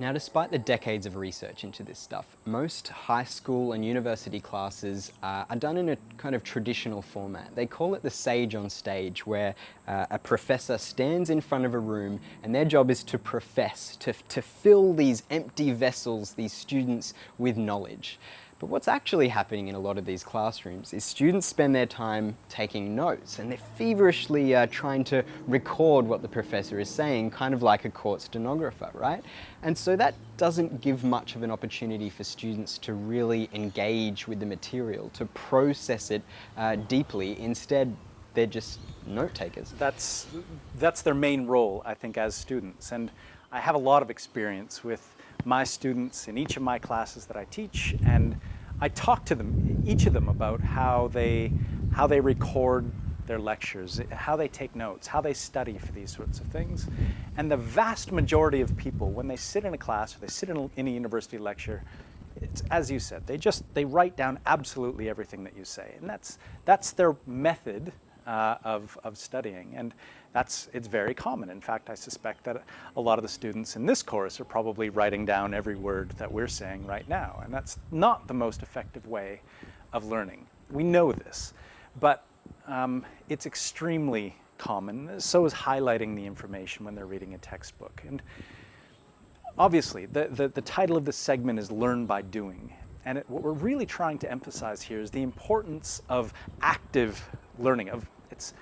Now, despite the decades of research into this stuff, most high school and university classes uh, are done in a kind of traditional format. They call it the sage on stage, where uh, a professor stands in front of a room and their job is to profess, to, to fill these empty vessels, these students, with knowledge. But what's actually happening in a lot of these classrooms is students spend their time taking notes and they're feverishly uh, trying to record what the professor is saying, kind of like a court stenographer, right? And so that doesn't give much of an opportunity for students to really engage with the material, to process it uh, deeply. Instead, they're just note takers. That's, that's their main role, I think, as students. And I have a lot of experience with my students in each of my classes that I teach and I talk to them, each of them about how they, how they record their lectures, how they take notes, how they study for these sorts of things. And the vast majority of people, when they sit in a class or they sit in a, in a university lecture, it's, as you said, they just, they write down absolutely everything that you say. And that's, that's their method uh, of, of studying. And that's, it's very common. In fact, I suspect that a lot of the students in this course are probably writing down every word that we're saying right now. And that's not the most effective way of learning. We know this, but um, it's extremely common. So is highlighting the information when they're reading a textbook. And obviously, the, the, the title of this segment is Learn by Doing. And it, what we're really trying to emphasize here is the importance of active learning, of it's,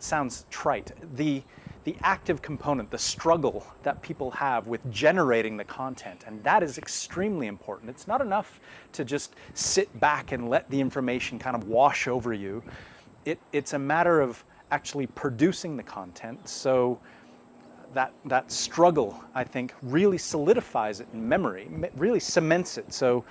sounds trite. The, the active component, the struggle that people have with generating the content, and that is extremely important. It's not enough to just sit back and let the information kind of wash over you. It, it's a matter of actually producing the content. So that, that struggle, I think, really solidifies it in memory, really cements it. So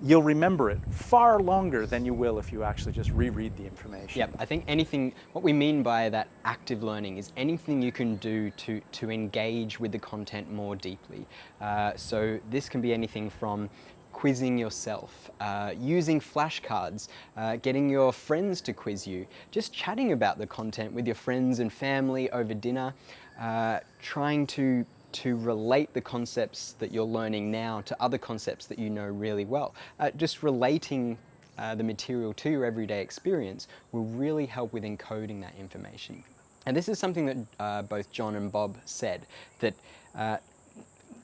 you'll remember it far longer than you will if you actually just reread the information. Yep, I think anything, what we mean by that active learning is anything you can do to, to engage with the content more deeply. Uh, so this can be anything from quizzing yourself, uh, using flashcards, uh, getting your friends to quiz you, just chatting about the content with your friends and family over dinner, uh, trying to to relate the concepts that you're learning now to other concepts that you know really well. Uh, just relating uh, the material to your everyday experience will really help with encoding that information. And this is something that uh, both John and Bob said, that uh,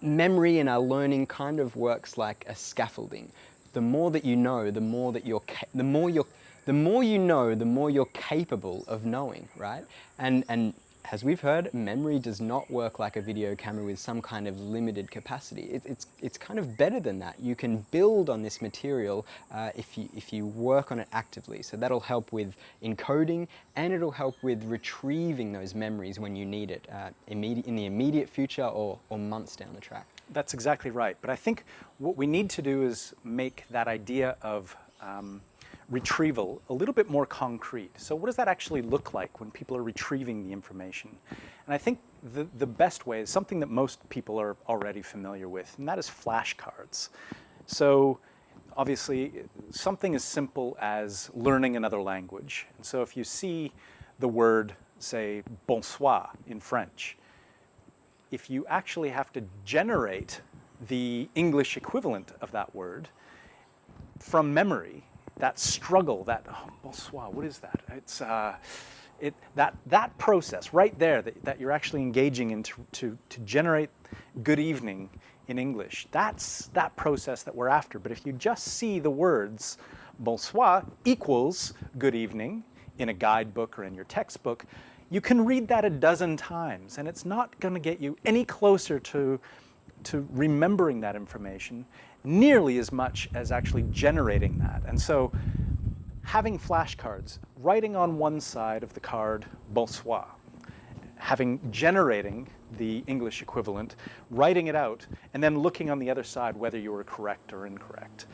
memory and our learning kind of works like a scaffolding. The more that you know, the more that you're, the more you're, the more you know, the more you're capable of knowing, right? And, and as we've heard, memory does not work like a video camera with some kind of limited capacity. It, it's, it's kind of better than that. You can build on this material uh, if, you, if you work on it actively. So that'll help with encoding and it'll help with retrieving those memories when you need it uh, in the immediate future or, or months down the track. That's exactly right. But I think what we need to do is make that idea of um, retrieval a little bit more concrete. So what does that actually look like when people are retrieving the information? And I think the, the best way is something that most people are already familiar with, and that is flashcards. So obviously something as simple as learning another language. And so if you see the word, say, bonsoir in French, if you actually have to generate the English equivalent of that word from memory, that struggle, that, oh, bonsoir, what is that? It's, uh, it, that, that process right there that, that you're actually engaging in to, to, to generate good evening in English, that's that process that we're after. But if you just see the words bonsoir equals good evening in a guidebook or in your textbook, you can read that a dozen times and it's not going to get you any closer to, to remembering that information nearly as much as actually generating that. And so having flashcards, writing on one side of the card, bonsoir, having generating the English equivalent, writing it out, and then looking on the other side whether you were correct or incorrect.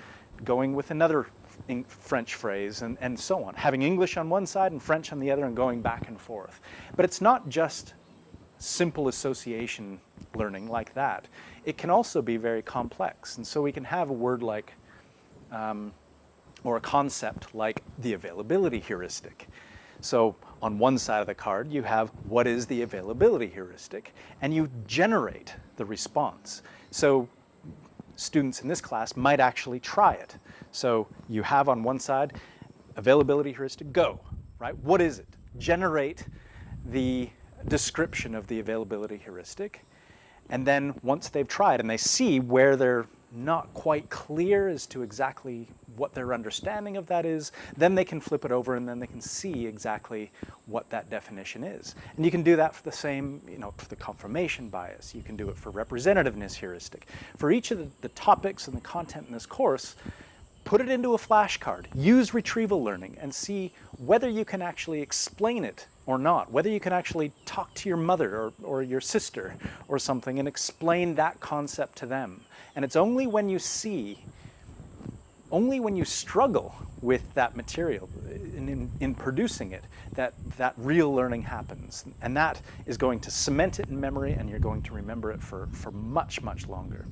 Going with another French phrase and, and so on. Having English on one side and French on the other and going back and forth. But it's not just simple association learning like that. It can also be very complex. And so we can have a word like, um, or a concept like the availability heuristic. So on one side of the card, you have what is the availability heuristic, and you generate the response. So students in this class might actually try it. So you have on one side, availability heuristic, go, right? What is it? Generate the description of the availability heuristic. And then once they've tried and they see where they're not quite clear as to exactly what their understanding of that is, then they can flip it over and then they can see exactly what that definition is. And you can do that for the same, you know, for the confirmation bias. You can do it for representativeness heuristic. For each of the, the topics and the content in this course, put it into a flashcard. Use retrieval learning and see whether you can actually explain it or not, whether you can actually talk to your mother or, or your sister or something and explain that concept to them. And it's only when you see, only when you struggle with that material in, in, in, producing it that that real learning happens. And that is going to cement it in memory and you're going to remember it for, for much, much longer.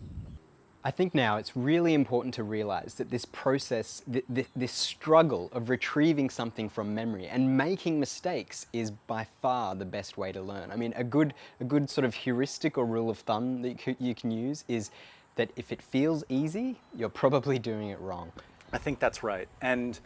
I think now it's really important to realize that this process, th th this struggle of retrieving something from memory and making mistakes is by far the best way to learn. I mean, a good, a good sort of heuristic or rule of thumb that you, can use is that if it feels easy, you're probably doing it wrong. I think that's right. And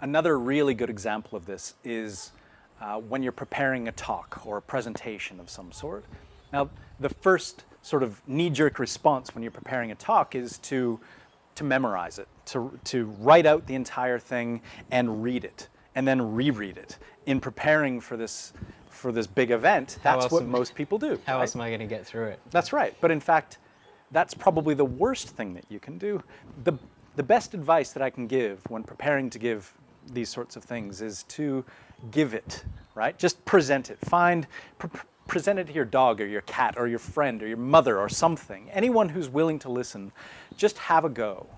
another really good example of this is uh, when you're preparing a talk or a presentation of some sort. Now, the first sort of knee-jerk response when you're preparing a talk is to, to memorize it, to, to write out the entire thing and read it, and then reread it. In preparing for this, for this big event, that's what most people do. How right? else am I going to get through it? That's right. But in fact, that's probably the worst thing that you can do. The, the best advice that I can give when preparing to give these sorts of things is to give it, right? Just present it. Find, pr present it to your dog or your cat or your friend or your mother or something. Anyone who's willing to listen, just have a go.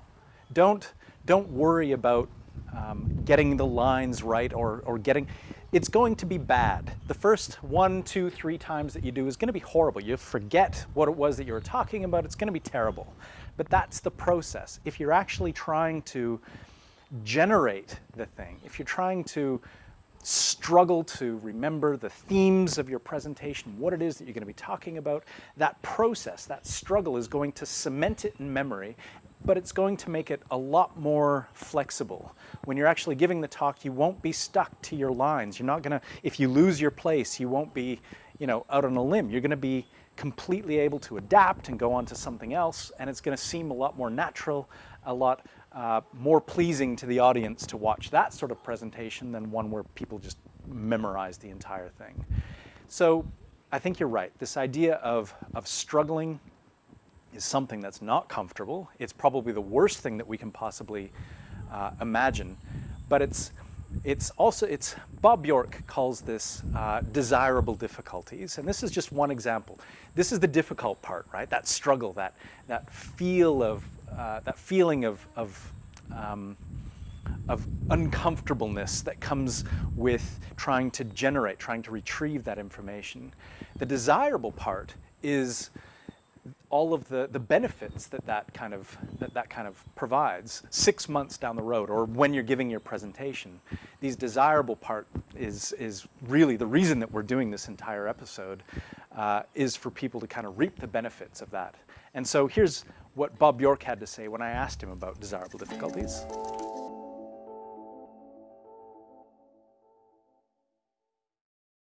Don't, don't worry about um, getting the lines right or, or getting, it's going to be bad. The first one, two, three times that you do is going to be horrible. You'll forget what it was that you were talking about. It's going to be terrible. But that's the process. If you're actually trying to generate the thing, if you're trying to struggle to remember the themes of your presentation, what it is that you're going to be talking about, that process, that struggle is going to cement it in memory but it's going to make it a lot more flexible. When you're actually giving the talk, you won't be stuck to your lines. You're not gonna, if you lose your place, you won't be, you know, out on a limb. You're gonna be completely able to adapt and go on to something else, and it's gonna seem a lot more natural, a lot uh, more pleasing to the audience to watch that sort of presentation than one where people just memorize the entire thing. So I think you're right. This idea of, of struggling is something that's not comfortable. It's probably the worst thing that we can possibly uh, imagine. But it's, it's also, it's, Bob Bjork calls this uh, desirable difficulties. And this is just one example. This is the difficult part, right? That struggle, that, that feel of, uh, that feeling of, of, um, of uncomfortableness that comes with trying to generate, trying to retrieve that information. The desirable part is all of the, the benefits that that kind of that that kind of provides six months down the road or when you're giving your presentation these desirable part is is really the reason that we're doing this entire episode uh, is for people to kind of reap the benefits of that and so here's what Bob Bjork had to say when I asked him about desirable difficulties.